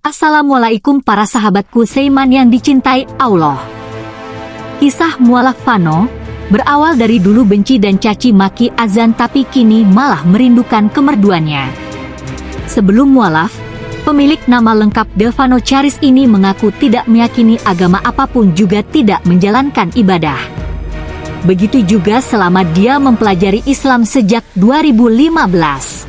Assalamualaikum para sahabatku Seiman yang dicintai Allah. Kisah mualaf Fano, berawal dari dulu benci dan caci maki azan tapi kini malah merindukan kemerduannya. Sebelum mualaf, pemilik nama lengkap Devano Charis ini mengaku tidak meyakini agama apa pun juga tidak menjalankan ibadah. Begitu juga selama dia mempelajari Islam sejak 2015.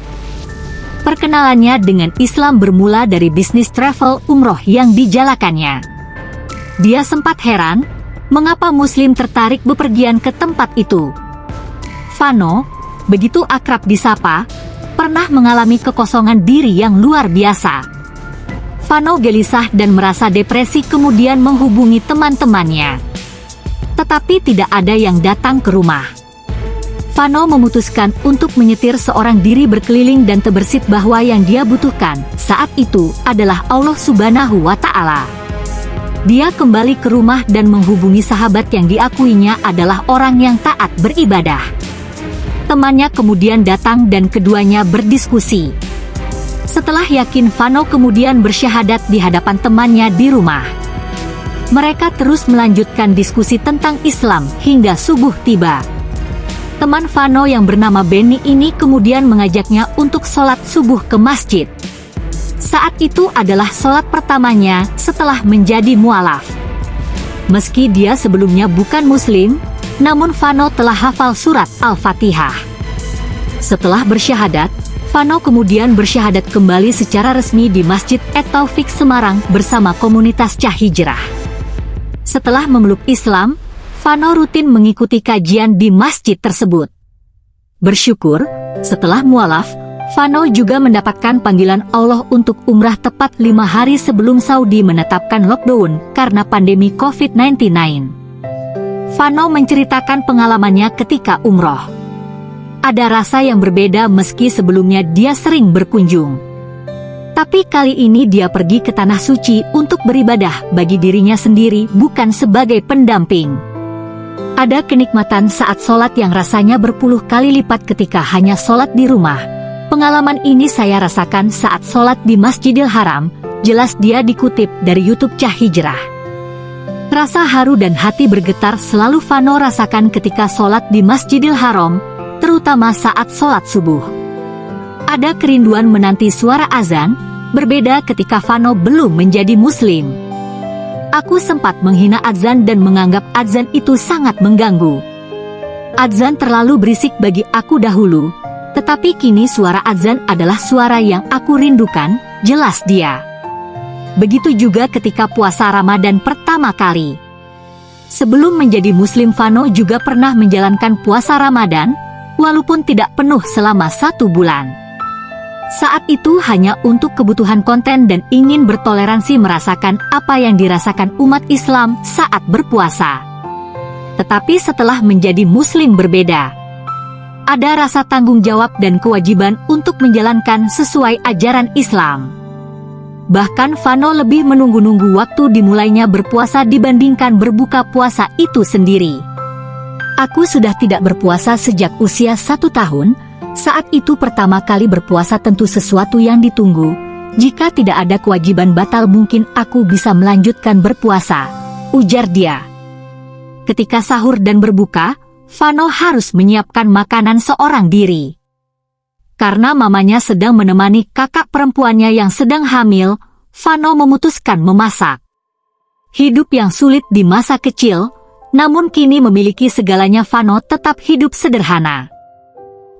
Perkenalannya dengan Islam bermula dari bisnis travel umroh yang dijalakannya. Dia sempat heran, mengapa muslim tertarik bepergian ke tempat itu. Fano, begitu akrab disapa, pernah mengalami kekosongan diri yang luar biasa. Fano gelisah dan merasa depresi kemudian menghubungi teman-temannya. Tetapi tidak ada yang datang ke rumah. Fano memutuskan untuk menyetir seorang diri berkeliling dan terbersit bahwa yang dia butuhkan saat itu adalah Allah Subhanahu wa Ta'ala. Dia kembali ke rumah dan menghubungi sahabat yang diakuinya adalah orang yang taat beribadah. Temannya kemudian datang dan keduanya berdiskusi. Setelah yakin Fano kemudian bersyahadat di hadapan temannya di rumah. Mereka terus melanjutkan diskusi tentang Islam hingga subuh tiba. Teman Vano yang bernama Benny ini kemudian mengajaknya untuk sholat subuh ke masjid. Saat itu adalah sholat pertamanya setelah menjadi mualaf. Meski dia sebelumnya bukan muslim, namun Vano telah hafal surat Al-Fatihah. Setelah bersyahadat, Vano kemudian bersyahadat kembali secara resmi di Masjid Et-Taufik Semarang bersama komunitas Cah Hijrah. Setelah memeluk Islam, Fano rutin mengikuti kajian di masjid tersebut. Bersyukur, setelah mualaf, Fano juga mendapatkan panggilan Allah untuk umrah tepat lima hari sebelum Saudi menetapkan lockdown karena pandemi COVID-19. Fano menceritakan pengalamannya ketika umroh. Ada rasa yang berbeda meski sebelumnya dia sering berkunjung. Tapi kali ini dia pergi ke Tanah Suci untuk beribadah bagi dirinya sendiri bukan sebagai pendamping. Ada kenikmatan saat sholat yang rasanya berpuluh kali lipat ketika hanya sholat di rumah. Pengalaman ini saya rasakan saat sholat di Masjidil Haram, jelas dia dikutip dari Youtube Cah Hijrah. Rasa haru dan hati bergetar selalu Fano rasakan ketika sholat di Masjidil Haram, terutama saat sholat subuh. Ada kerinduan menanti suara azan, berbeda ketika Fano belum menjadi muslim. Aku sempat menghina Adzan dan menganggap Adzan itu sangat mengganggu. Adzan terlalu berisik bagi aku dahulu, tetapi kini suara Adzan adalah suara yang aku rindukan, jelas dia. Begitu juga ketika puasa Ramadan pertama kali. Sebelum menjadi Muslim Fano juga pernah menjalankan puasa Ramadan, walaupun tidak penuh selama satu bulan. Saat itu hanya untuk kebutuhan konten dan ingin bertoleransi merasakan apa yang dirasakan umat Islam saat berpuasa. Tetapi setelah menjadi muslim berbeda, ada rasa tanggung jawab dan kewajiban untuk menjalankan sesuai ajaran Islam. Bahkan Vano lebih menunggu-nunggu waktu dimulainya berpuasa dibandingkan berbuka puasa itu sendiri. Aku sudah tidak berpuasa sejak usia satu tahun, saat itu pertama kali berpuasa tentu sesuatu yang ditunggu. Jika tidak ada kewajiban batal mungkin aku bisa melanjutkan berpuasa, ujar dia. Ketika sahur dan berbuka, Vano harus menyiapkan makanan seorang diri. Karena mamanya sedang menemani kakak perempuannya yang sedang hamil, Vano memutuskan memasak. Hidup yang sulit di masa kecil, namun kini memiliki segalanya Vano tetap hidup sederhana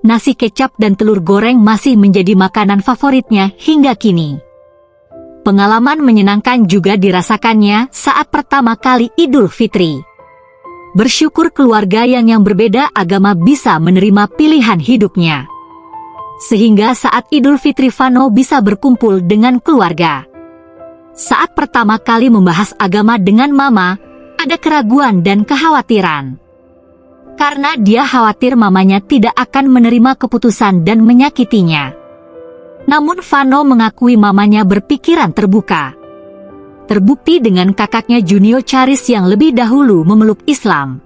nasi kecap dan telur goreng masih menjadi makanan favoritnya hingga kini. Pengalaman menyenangkan juga dirasakannya saat pertama kali Idul Fitri. Bersyukur keluarga yang yang berbeda agama bisa menerima pilihan hidupnya. Sehingga saat Idul Fitri Fano bisa berkumpul dengan keluarga. Saat pertama kali membahas agama dengan mama, ada keraguan dan kekhawatiran karena dia khawatir mamanya tidak akan menerima keputusan dan menyakitinya. Namun Vano mengakui mamanya berpikiran terbuka. Terbukti dengan kakaknya Junio Charis yang lebih dahulu memeluk Islam.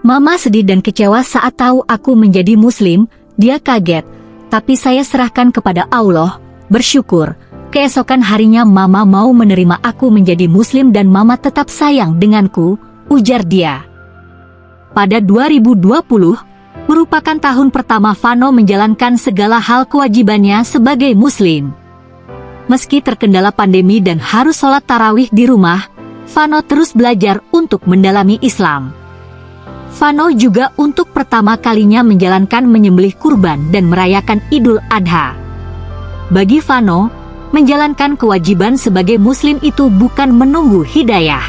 Mama sedih dan kecewa saat tahu aku menjadi muslim, dia kaget, tapi saya serahkan kepada Allah, bersyukur, Keesokan harinya mama mau menerima aku menjadi muslim dan mama tetap sayang denganku, ujar dia. Pada 2020, merupakan tahun pertama Vano menjalankan segala hal kewajibannya sebagai muslim. Meski terkendala pandemi dan harus sholat tarawih di rumah, Vano terus belajar untuk mendalami Islam. Vano juga untuk pertama kalinya menjalankan menyembelih kurban dan merayakan Idul Adha. Bagi Vano, menjalankan kewajiban sebagai muslim itu bukan menunggu hidayah.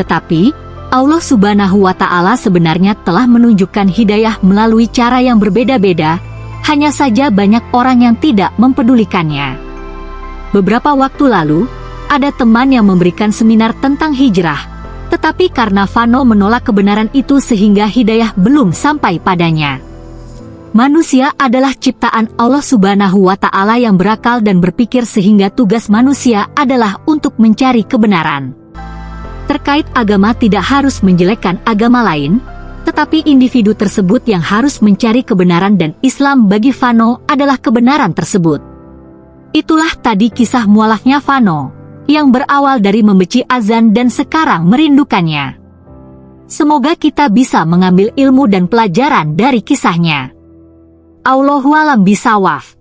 Tetapi, Allah subhanahu wa ta'ala sebenarnya telah menunjukkan hidayah melalui cara yang berbeda-beda, hanya saja banyak orang yang tidak mempedulikannya. Beberapa waktu lalu, ada teman yang memberikan seminar tentang hijrah, tetapi karena Vano menolak kebenaran itu sehingga hidayah belum sampai padanya. Manusia adalah ciptaan Allah Subhanahu wa Ta'ala yang berakal dan berpikir, sehingga tugas manusia adalah untuk mencari kebenaran. Terkait agama, tidak harus menjelekkan agama lain, tetapi individu tersebut yang harus mencari kebenaran, dan Islam bagi Vano adalah kebenaran tersebut. Itulah tadi kisah mualafnya Vano, yang berawal dari membenci azan dan sekarang merindukannya. Semoga kita bisa mengambil ilmu dan pelajaran dari kisahnya. Allahualam bisawaf.